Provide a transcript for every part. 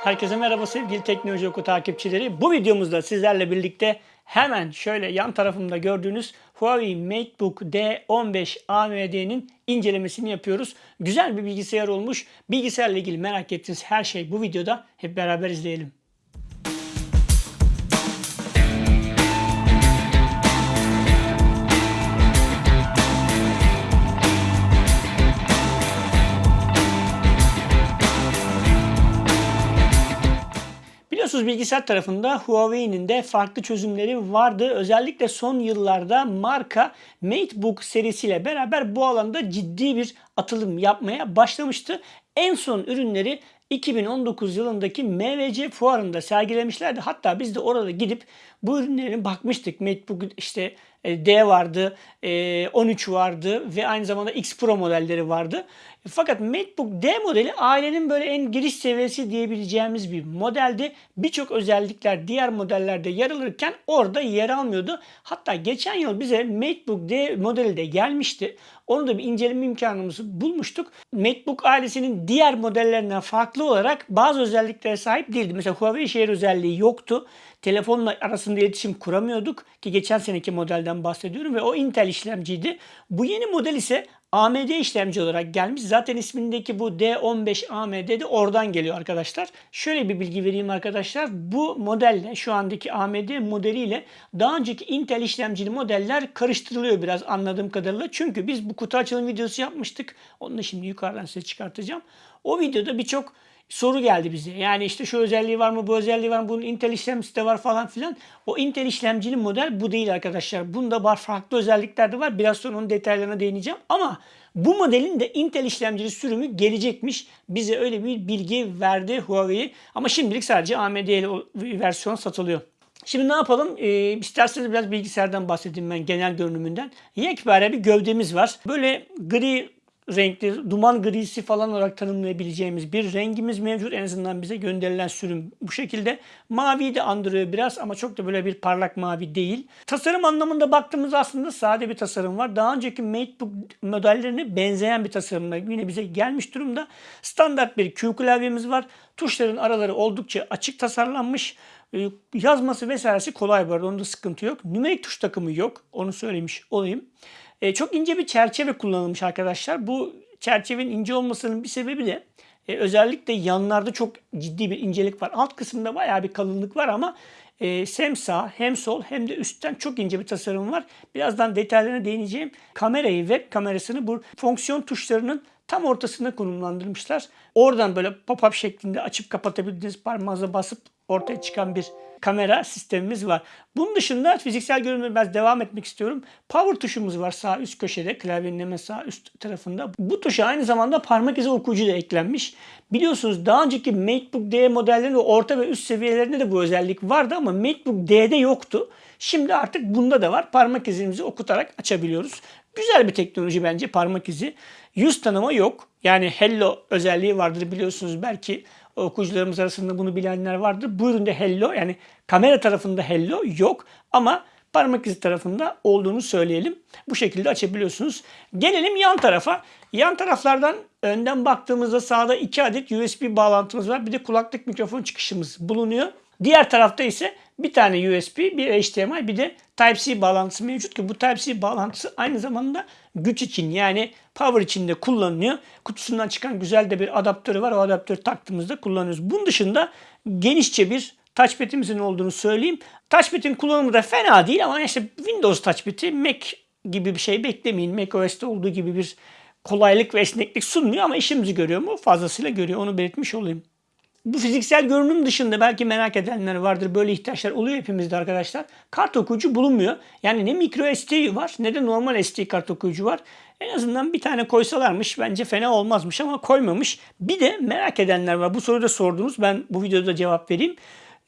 Herkese merhaba sevgili Teknoloji Oku takipçileri. Bu videomuzda sizlerle birlikte hemen şöyle yan tarafımda gördüğünüz Huawei MateBook D15 AMD'nin incelemesini yapıyoruz. Güzel bir bilgisayar olmuş. Bilgisayarla ilgili merak ettiğiniz her şey bu videoda. Hep beraber izleyelim. Biliyorsunuz bilgisayar tarafında Huawei'nin de farklı çözümleri vardı. Özellikle son yıllarda marka MateBook serisiyle beraber bu alanda ciddi bir atılım yapmaya başlamıştı. En son ürünleri 2019 yılındaki MVC fuarında sergilemişlerdi. Hatta biz de orada gidip bu ürünlerin bakmıştık. MateBook işte D vardı, e, 13 vardı ve aynı zamanda X Pro modelleri vardı. Fakat MacBook D modeli ailenin böyle en giriş seviyesi diyebileceğimiz bir modeldi. Birçok özellikler diğer modellerde yer alırken orada yer almıyordu. Hatta geçen yıl bize MacBook D modeli de gelmişti. Onu da bir inceleme imkanımızı bulmuştuk. MacBook ailesinin diğer modellerinden farklı olarak bazı özelliklere sahip değildi. Mesela Huawei şehir özelliği yoktu. Telefonla arasında iletişim kuramıyorduk ki geçen seneki modelden bahsediyorum ve o Intel işlemciydi. Bu yeni model ise AMD işlemci olarak gelmiş. Zaten ismindeki bu D15 AMD de oradan geliyor arkadaşlar. Şöyle bir bilgi vereyim arkadaşlar. Bu modelle şu andaki AMD modeliyle daha önceki Intel işlemcili modeller karıştırılıyor biraz anladığım kadarıyla. Çünkü biz bu kutu açılım videosu yapmıştık. Onu da şimdi yukarıdan size çıkartacağım. O videoda birçok soru geldi bize. Yani işte şu özelliği var mı, bu özelliği var mı, bunun Intel işlemcisi de var falan filan. O Intel işlemcili model bu değil arkadaşlar. Bunda var farklı özellikler de var. Biraz sonra onun detaylarına değineceğim. Ama bu modelin de Intel işlemcili sürümü gelecekmiş. Bize öyle bir bilgi verdi Huawei. Ama şimdilik sadece AMD versiyon satılıyor. Şimdi ne yapalım? Ee, isterseniz biraz bilgisayardan bahsedeyim ben genel görünümünden. Yekpare bir gövdemiz var. Böyle gri renkli, duman grisi falan olarak tanımlayabileceğimiz bir rengimiz mevcut. En azından bize gönderilen sürüm bu şekilde. Mavi de andırıyor biraz ama çok da böyle bir parlak mavi değil. Tasarım anlamında baktığımız aslında sade bir tasarım var. Daha önceki MateBook modellerine benzeyen bir tasarımla yine bize gelmiş durumda. Standart bir Q klavyemiz var. Tuşların araları oldukça açık tasarlanmış. Ee, yazması vesairesi kolay bu arada onda sıkıntı yok. Nümerik tuş takımı yok. Onu söylemiş olayım. E, çok ince bir çerçeve kullanılmış arkadaşlar. Bu çerçevenin ince olmasının bir sebebi de e, özellikle yanlarda çok ciddi bir incelik var. Alt kısımda bayağı bir kalınlık var ama e, hem sağ hem sol hem de üstten çok ince bir tasarım var. Birazdan detaylarına değineceğim. Kamerayı, web kamerasını bu fonksiyon tuşlarının tam ortasına konumlandırmışlar. Oradan böyle pop-up şeklinde açıp kapatabildiğiniz parmağınıza basıp ortaya çıkan bir kamera sistemimiz var. Bunun dışında fiziksel görünüme biraz devam etmek istiyorum. Power tuşumuz var sağ üst köşede klavyenin hemen sağ üst tarafında. Bu tuşa aynı zamanda parmak izi okuyucu da eklenmiş. Biliyorsunuz daha önceki MacBook D modellerinin orta ve üst seviyelerinde de bu özellik vardı ama MacBook D'de yoktu. Şimdi artık bunda da var. Parmak izimizi okutarak açabiliyoruz. Güzel bir teknoloji bence parmak izi. Yüz tanıma yok. Yani Hello özelliği vardır biliyorsunuz belki okuyucularımız arasında bunu bilenler vardır. Bu üründe Hello yani kamera tarafında Hello yok ama parmak izi tarafında olduğunu söyleyelim. Bu şekilde açabiliyorsunuz. Gelelim yan tarafa. Yan taraflardan önden baktığımızda sağda 2 adet USB bağlantımız var. Bir de kulaklık mikrofon çıkışımız bulunuyor. Diğer tarafta ise bir tane USB, bir HDMI, bir de Type-C bağlantısı mevcut ki bu Type-C bağlantısı aynı zamanda güç için yani power için de kullanılıyor. Kutusundan çıkan güzel de bir adaptörü var. O adaptörü taktığımızda kullanıyoruz. Bunun dışında genişçe bir touchpad'imizin olduğunu söyleyeyim. Touchpad'in kullanımı da fena değil ama işte Windows touchpad'i Mac gibi bir şey beklemeyin. Mac OS'te olduğu gibi bir kolaylık ve esneklik sunmuyor ama işimizi görüyor mu? Fazlasıyla görüyor. Onu belirtmiş olayım. Bu fiziksel görünüm dışında belki merak edenler vardır. Böyle ihtiyaçlar oluyor hepimizde arkadaşlar. Kart okuyucu bulunmuyor. Yani ne micro SD var ne de normal SD kart okuyucu var. En azından bir tane koysalarmış bence fena olmazmış ama koymamış. Bir de merak edenler var. Bu soruyu da sordunuz. Ben bu videoda cevap vereyim.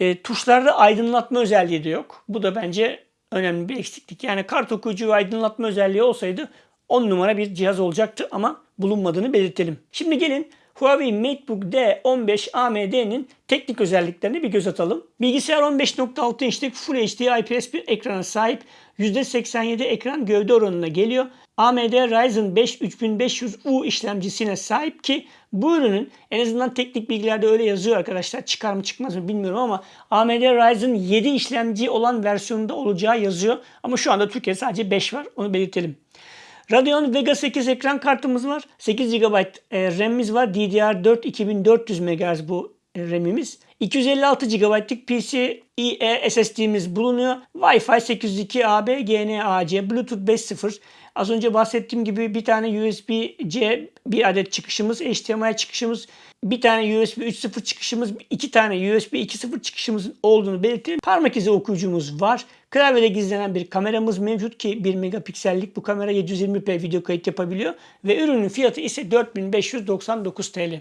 E, tuşlarda aydınlatma özelliği de yok. Bu da bence önemli bir eksiklik. Yani kart okuyucu aydınlatma özelliği olsaydı 10 numara bir cihaz olacaktı ama bulunmadığını belirtelim. Şimdi gelin Huawei MateBook D15 AMD'nin teknik özelliklerine bir göz atalım. Bilgisayar 15.6 inçlik Full HD IPS bir ekrana sahip. %87 ekran gövde oranına geliyor. AMD Ryzen 5 3500U işlemcisine sahip ki bu ürünün en azından teknik bilgilerde öyle yazıyor arkadaşlar. Çıkar mı çıkmaz mı bilmiyorum ama AMD Ryzen 7 işlemci olan versiyonunda olacağı yazıyor. Ama şu anda Türkiye'de sadece 5 var. Onu belirtelim. Radeon Vega 8 ekran kartımız var. 8 GB e, RAM'imiz var. DDR4 2400 MHz bu e, RAM'imiz. 256 GB'lık PCIe SSD'miz bulunuyor. Wi-Fi 802 AB, GNAC, Bluetooth 5.0. Az önce bahsettiğim gibi bir tane USB-C bir adet çıkışımız, HDMI çıkışımız, bir tane USB 3.0 çıkışımız, iki tane USB 2.0 çıkışımızın olduğunu belirtelim. Parmak izi okuyucumuz var. Klavyede gizlenen bir kameramız mevcut ki 1 megapiksellik bu kamera 720p video kayıt yapabiliyor ve ürünün fiyatı ise 4599 TL.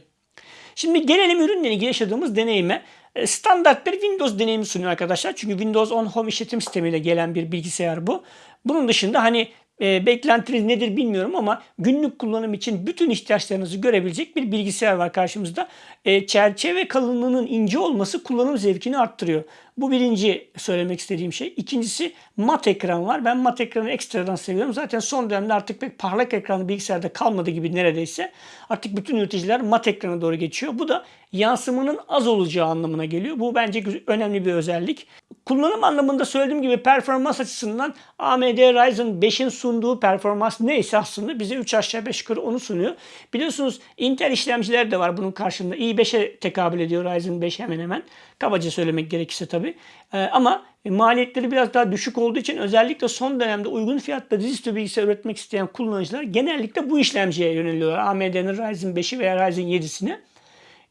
Şimdi gelelim ürünle ilgili yaşadığımız deneyime. E, standart bir Windows deneyimi sunuyor arkadaşlar. Çünkü Windows 10 Home işletim sistemiyle gelen bir bilgisayar bu. Bunun dışında hani e, beklentiniz nedir bilmiyorum ama günlük kullanım için bütün ihtiyaçlarınızı görebilecek bir bilgisayar var karşımızda. E, çerçeve kalınlığının ince olması kullanım zevkini arttırıyor. Bu birinci söylemek istediğim şey. İkincisi mat ekran var. Ben mat ekranı ekstradan seviyorum. Zaten son dönemde artık pek parlak ekranlı bilgisayarda kalmadı gibi neredeyse. Artık bütün üreticiler mat ekrana doğru geçiyor. Bu da yansımanın az olacağı anlamına geliyor. Bu bence önemli bir özellik. Kullanım anlamında söylediğim gibi performans açısından AMD Ryzen 5'in sunduğu performans neyse aslında bize 3 aşağı 5 yukarı onu sunuyor. Biliyorsunuz Intel işlemciler de var bunun karşında. i5'e tekabül ediyor Ryzen 5 hemen hemen. Kabaca söylemek gerekirse tabii. Ee, ama maliyetleri biraz daha düşük olduğu için özellikle son dönemde uygun fiyatla dizüstü bilgisayar üretmek isteyen kullanıcılar genellikle bu işlemciye yöneliyorlar. AMD'nin Ryzen 5'i veya Ryzen 7'sini.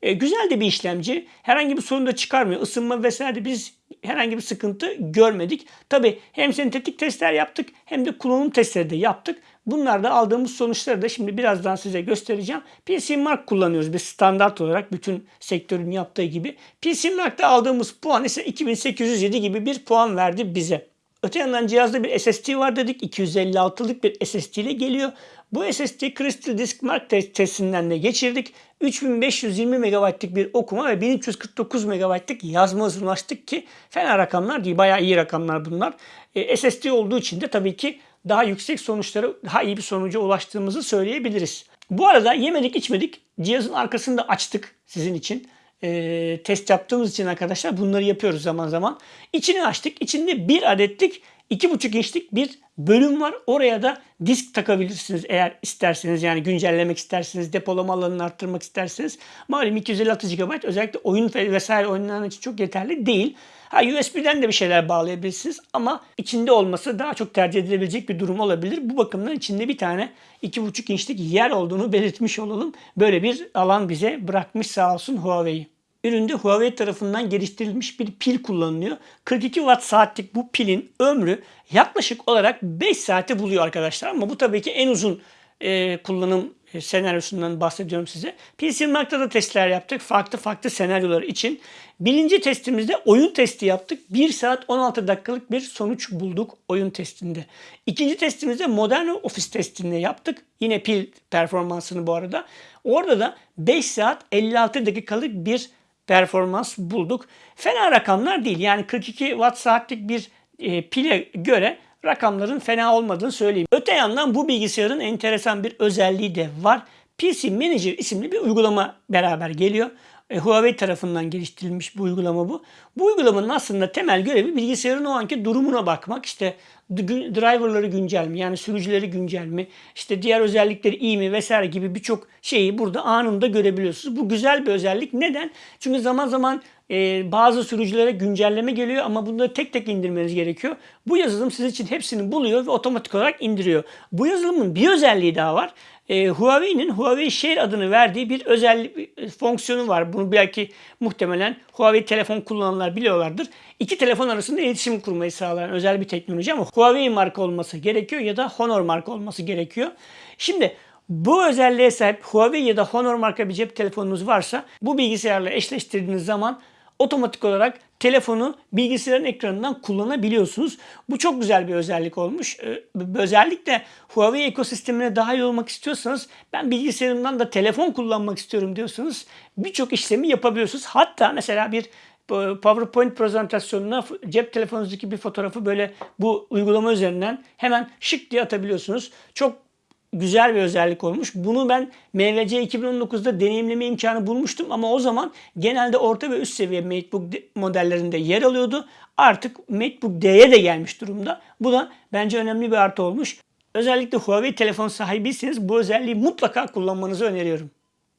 E, güzel de bir işlemci. Herhangi bir sorun da çıkarmıyor. Isınma vesaire biz herhangi bir sıkıntı görmedik. Tabi hem sentetik testler yaptık hem de kullanım testleri de yaptık. Bunlarda aldığımız sonuçları da şimdi birazdan size göstereceğim. PC Mark kullanıyoruz biz standart olarak bütün sektörün yaptığı gibi. PC Mark'ta aldığımız puan ise 2807 gibi bir puan verdi bize. Öte yandan cihazda bir SSD var dedik. 256'lık bir SSD ile geliyor. Bu SSD Crystal Disk Mark testinden de geçirdik. 3520 MB'lik bir okuma ve 1349 MB'lik yazma hızına ulaştık ki fena rakamlar değil. Bayağı iyi rakamlar bunlar. E, SSD olduğu için de tabii ki daha yüksek sonuçlara, daha iyi bir sonuca ulaştığımızı söyleyebiliriz. Bu arada yemedik içmedik. Cihazın arkasını da açtık sizin için e, test yaptığımız için arkadaşlar bunları yapıyoruz zaman zaman. İçini açtık. İçinde bir adetlik 2,5 inçlik bir bölüm var. Oraya da disk takabilirsiniz eğer isterseniz. Yani güncellemek isterseniz, depolama alanını arttırmak isterseniz. Malum 256 GB özellikle oyun vesaire oyunlar için çok yeterli değil. Ha USB'den de bir şeyler bağlayabilirsiniz ama içinde olması daha çok tercih edilebilecek bir durum olabilir. Bu bakımdan içinde bir tane 2,5 inçlik yer olduğunu belirtmiş olalım. Böyle bir alan bize bırakmış sağ olsun Huawei. Üründe Huawei tarafından geliştirilmiş bir pil kullanılıyor. 42 watt saatlik bu pilin ömrü yaklaşık olarak 5 saate buluyor arkadaşlar. Ama bu tabii ki en uzun e, kullanım e, senaryosundan bahsediyorum size. PC Mark'ta da testler yaptık. Farklı farklı senaryolar için. Birinci testimizde oyun testi yaptık. 1 saat 16 dakikalık bir sonuç bulduk oyun testinde. İkinci testimizde modern ofis testinde yaptık. Yine pil performansını bu arada. Orada da 5 saat 56 dakikalık bir performans bulduk. Fena rakamlar değil. Yani 42 watt saatlik bir e, pile göre rakamların fena olmadığını söyleyeyim. Öte yandan bu bilgisayarın enteresan bir özelliği de var. PC Manager isimli bir uygulama beraber geliyor. E, Huawei tarafından geliştirilmiş bu uygulama bu. Bu uygulamanın aslında temel görevi bilgisayarın o anki durumuna bakmak. İşte driverları güncel mi yani sürücüleri güncel mi işte diğer özellikleri iyi mi vesaire gibi birçok şeyi burada anında görebiliyorsunuz. Bu güzel bir özellik. Neden? Çünkü zaman zaman e, bazı sürücülere güncelleme geliyor ama bunları tek tek indirmeniz gerekiyor. Bu yazılım siz için hepsini buluyor ve otomatik olarak indiriyor. Bu yazılımın bir özelliği daha var e, Huawei'nin Huawei Share adını verdiği bir özel e, fonksiyonu var. Bunu belki muhtemelen Huawei telefon kullananlar biliyorlardır. İki telefon arasında iletişim kurmayı sağlayan özel bir teknoloji ama Huawei marka olması gerekiyor ya da Honor marka olması gerekiyor. Şimdi bu özelliğe sahip Huawei ya da Honor marka bir cep telefonunuz varsa bu bilgisayarla eşleştirdiğiniz zaman otomatik olarak telefonu bilgisayarın ekranından kullanabiliyorsunuz. Bu çok güzel bir özellik olmuş. Ee, özellikle Huawei ekosistemine dahil olmak istiyorsanız ben bilgisayarımdan da telefon kullanmak istiyorum diyorsanız birçok işlemi yapabiliyorsunuz. Hatta mesela bir e, PowerPoint prezentasyonuna cep telefonunuzdaki bir fotoğrafı böyle bu uygulama üzerinden hemen şık diye atabiliyorsunuz. Çok güzel bir özellik olmuş. Bunu ben MVC 2019'da deneyimleme imkanı bulmuştum ama o zaman genelde orta ve üst seviye MateBook modellerinde yer alıyordu. Artık MateBook D'ye de gelmiş durumda. Bu da bence önemli bir artı olmuş. Özellikle Huawei telefon sahibiyseniz bu özelliği mutlaka kullanmanızı öneriyorum.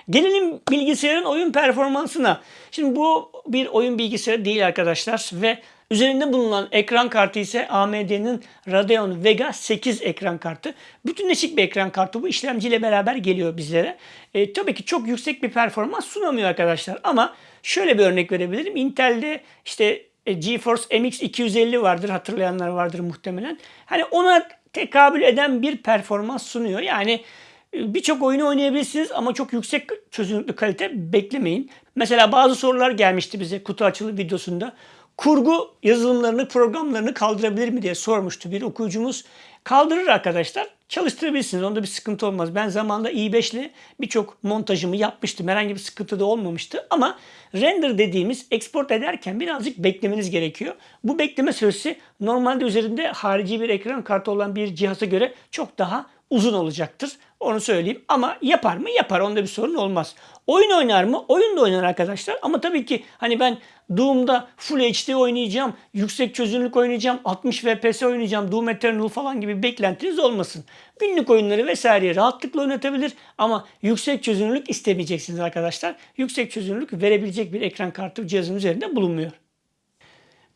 Gelelim bilgisayarın oyun performansına. Şimdi bu bir oyun bilgisayarı değil arkadaşlar ve üzerinde bulunan ekran kartı ise AMD'nin Radeon Vega 8 ekran kartı. Bütünleşik bir ekran kartı bu işlemciyle beraber geliyor bizlere. E, tabii ki çok yüksek bir performans sunamıyor arkadaşlar ama şöyle bir örnek verebilirim. Intel'de işte e, GeForce MX 250 vardır hatırlayanlar vardır muhtemelen. Hani ona tekabül eden bir performans sunuyor. Yani e, birçok oyunu oynayabilirsiniz ama çok yüksek çözünürlüklü kalite beklemeyin. Mesela bazı sorular gelmişti bize kutu açılı videosunda. Kurgu yazılımlarını, programlarını kaldırabilir mi diye sormuştu bir okuyucumuz. Kaldırır arkadaşlar. Çalıştırabilirsiniz. Onda bir sıkıntı olmaz. Ben zamanında i5 ile birçok montajımı yapmıştım. Herhangi bir sıkıntı da olmamıştı. Ama render dediğimiz export ederken birazcık beklemeniz gerekiyor. Bu bekleme süresi normalde üzerinde harici bir ekran kartı olan bir cihaza göre çok daha uzun olacaktır. Onu söyleyeyim. Ama yapar mı? Yapar. Onda bir sorun olmaz. Oyun oynar mı? Oyun da oynar arkadaşlar. Ama tabii ki hani ben Doom'da Full HD oynayacağım, yüksek çözünürlük oynayacağım, 60 FPS oynayacağım, Doom Eternal falan gibi beklentiniz olmasın. Günlük oyunları vesaire rahatlıkla oynatabilir ama yüksek çözünürlük istemeyeceksiniz arkadaşlar. Yüksek çözünürlük verebilecek bir ekran kartı cihazın üzerinde bulunmuyor.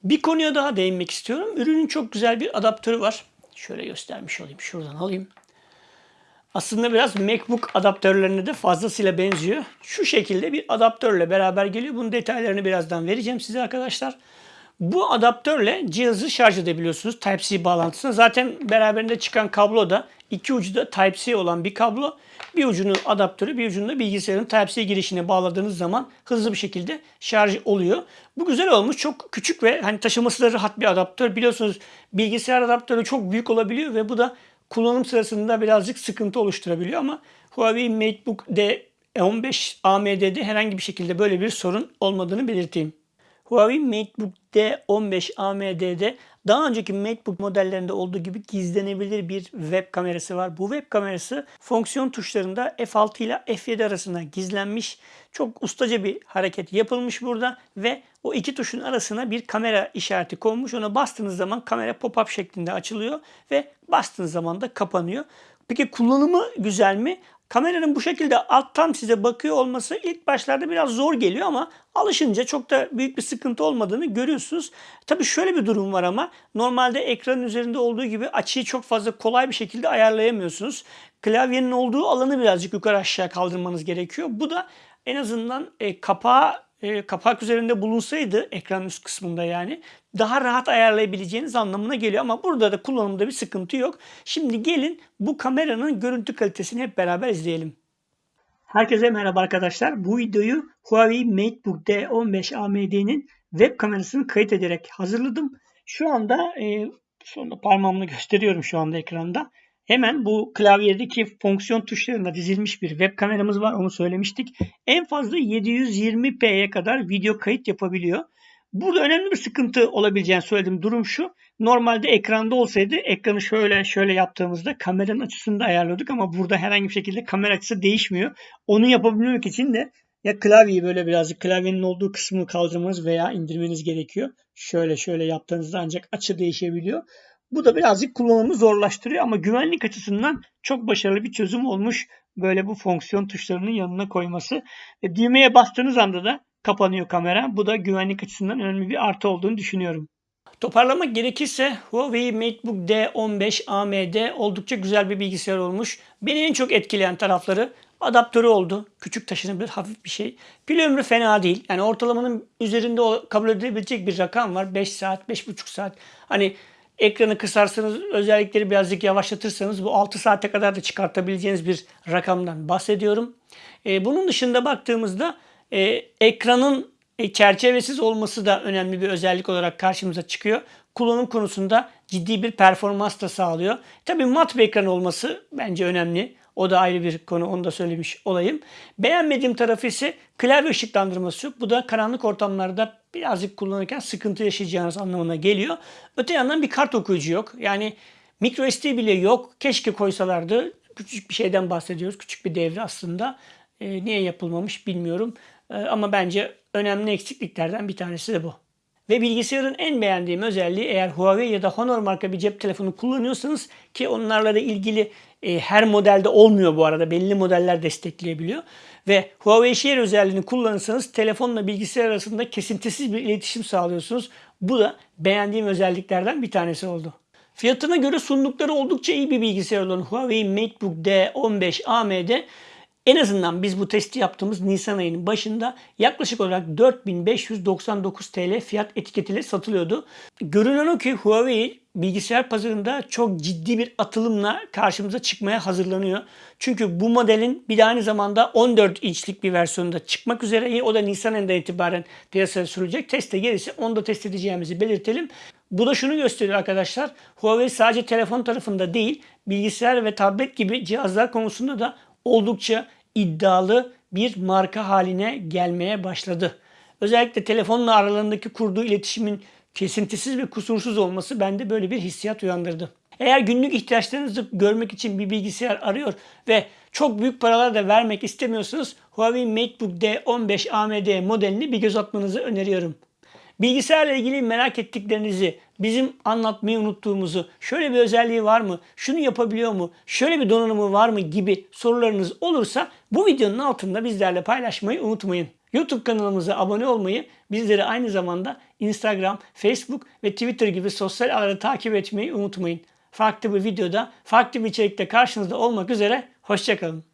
Bir konuya daha değinmek istiyorum. Ürünün çok güzel bir adaptörü var. Şöyle göstermiş olayım. Şuradan alayım. Aslında biraz MacBook adaptörlerine de fazlasıyla benziyor. Şu şekilde bir adaptörle beraber geliyor. Bunun detaylarını birazdan vereceğim size arkadaşlar. Bu adaptörle cihazı şarj edebiliyorsunuz Type-C bağlantısına. Zaten beraberinde çıkan kablo da iki ucu da Type-C olan bir kablo. Bir ucunu adaptörü, bir ucunu da bilgisayarın Type-C girişine bağladığınız zaman hızlı bir şekilde şarj oluyor. Bu güzel olmuş. Çok küçük ve hani taşıması da rahat bir adaptör. Biliyorsunuz bilgisayar adaptörü çok büyük olabiliyor ve bu da kullanım sırasında birazcık sıkıntı oluşturabiliyor ama Huawei MateBook D15 AMD'de herhangi bir şekilde böyle bir sorun olmadığını belirteyim. Huawei MateBook D15 AMD'de daha önceki MateBook modellerinde olduğu gibi gizlenebilir bir web kamerası var. Bu web kamerası fonksiyon tuşlarında F6 ile F7 arasında gizlenmiş. Çok ustaca bir hareket yapılmış burada ve o iki tuşun arasına bir kamera işareti konmuş. Ona bastığınız zaman kamera pop-up şeklinde açılıyor ve bastığınız zaman da kapanıyor. Peki kullanımı güzel mi? Kameranın bu şekilde alttan size bakıyor olması ilk başlarda biraz zor geliyor ama alışınca çok da büyük bir sıkıntı olmadığını görüyorsunuz. Tabii şöyle bir durum var ama normalde ekranın üzerinde olduğu gibi açıyı çok fazla kolay bir şekilde ayarlayamıyorsunuz. Klavyenin olduğu alanı birazcık yukarı aşağı kaldırmanız gerekiyor. Bu da en azından e, kapağı e, kapak üzerinde bulunsaydı ekran üst kısmında yani daha rahat ayarlayabileceğiniz anlamına geliyor. Ama burada da kullanımda bir sıkıntı yok. Şimdi gelin bu kameranın görüntü kalitesini hep beraber izleyelim. Herkese merhaba arkadaşlar. Bu videoyu Huawei MateBook D15 AMD'nin web kamerasını kayıt ederek hazırladım. Şu anda e, sonunda parmağımla gösteriyorum şu anda ekranda. Hemen bu klavyedeki fonksiyon tuşlarında dizilmiş bir web kameramız var. Onu söylemiştik. En fazla 720p'ye kadar video kayıt yapabiliyor. Burada önemli bir sıkıntı olabileceğini söyledim. Durum şu. Normalde ekranda olsaydı ekranı şöyle şöyle yaptığımızda kameranın açısını da ayarlıyorduk ama burada herhangi bir şekilde kamera açısı değişmiyor. Onu yapabilmek için de ya klavyeyi böyle birazcık klavyenin olduğu kısmını kaldırmanız veya indirmeniz gerekiyor. Şöyle şöyle yaptığınızda ancak açı değişebiliyor. Bu da birazcık kullanımı zorlaştırıyor ama güvenlik açısından çok başarılı bir çözüm olmuş. Böyle bu fonksiyon tuşlarının yanına koyması. Ve düğmeye bastığınız anda da kapanıyor kamera. Bu da güvenlik açısından önemli bir artı olduğunu düşünüyorum. Toparlamak gerekirse Huawei MateBook D15 AMD oldukça güzel bir bilgisayar olmuş. Beni en çok etkileyen tarafları adaptörü oldu. Küçük taşınabilir hafif bir şey. Pil ömrü fena değil. Yani ortalamanın üzerinde kabul edilebilecek bir rakam var. 5 saat, 5,5 saat. Hani ekranı kısarsanız özellikleri birazcık yavaşlatırsanız bu 6 saate kadar da çıkartabileceğiniz bir rakamdan bahsediyorum. Ee, bunun dışında baktığımızda e, ekranın e, çerçevesiz olması da önemli bir özellik olarak karşımıza çıkıyor. Kullanım konusunda ciddi bir performans da sağlıyor. Tabii mat bir ekran olması bence önemli. O da ayrı bir konu. Onu da söylemiş olayım. Beğenmediğim tarafı ise klavye ışıklandırması. Bu da karanlık ortamlarda birazcık kullanırken sıkıntı yaşayacağınız anlamına geliyor. Öte yandan bir kart okuyucu yok. Yani micro SD bile yok. Keşke koysalardı. Küçük bir şeyden bahsediyoruz. Küçük bir devre aslında. E, niye yapılmamış bilmiyorum. E, ama bence önemli eksikliklerden bir tanesi de bu. Ve bilgisayarın en beğendiğim özelliği eğer Huawei ya da Honor marka bir cep telefonu kullanıyorsanız ki onlarla da ilgili e, her modelde olmuyor bu arada. Belli modeller destekleyebiliyor. Ve Huawei Share özelliğini kullanırsanız telefonla bilgisayar arasında kesintisiz bir iletişim sağlıyorsunuz. Bu da beğendiğim özelliklerden bir tanesi oldu. Fiyatına göre sundukları oldukça iyi bir bilgisayar olan Huawei MateBook D15 AMD en azından biz bu testi yaptığımız Nisan ayının başında yaklaşık olarak 4599 TL fiyat etiketiyle satılıyordu. Görünen o ki Huawei bilgisayar pazarında çok ciddi bir atılımla karşımıza çıkmaya hazırlanıyor. Çünkü bu modelin bir de aynı zamanda 14 inçlik bir versiyonda çıkmak üzere. O da Nisan ayında itibaren piyasaya sürülecek. Teste gelirse onu da test edeceğimizi belirtelim. Bu da şunu gösteriyor arkadaşlar. Huawei sadece telefon tarafında değil, bilgisayar ve tablet gibi cihazlar konusunda da oldukça iddialı bir marka haline gelmeye başladı. Özellikle telefonla aralarındaki kurduğu iletişimin kesintisiz ve kusursuz olması bende böyle bir hissiyat uyandırdı. Eğer günlük ihtiyaçlarınızı görmek için bir bilgisayar arıyor ve çok büyük paralar da vermek istemiyorsanız Huawei MateBook D15 AMD modelini bir göz atmanızı öneriyorum. Bilgisayarla ilgili merak ettiklerinizi, bizim anlatmayı unuttuğumuzu, şöyle bir özelliği var mı, şunu yapabiliyor mu, şöyle bir donanımı var mı gibi sorularınız olursa bu videonun altında bizlerle paylaşmayı unutmayın. YouTube kanalımıza abone olmayı, bizleri aynı zamanda Instagram, Facebook ve Twitter gibi sosyal ağları takip etmeyi unutmayın. Farklı bir videoda, farklı bir içerikte karşınızda olmak üzere, hoşçakalın.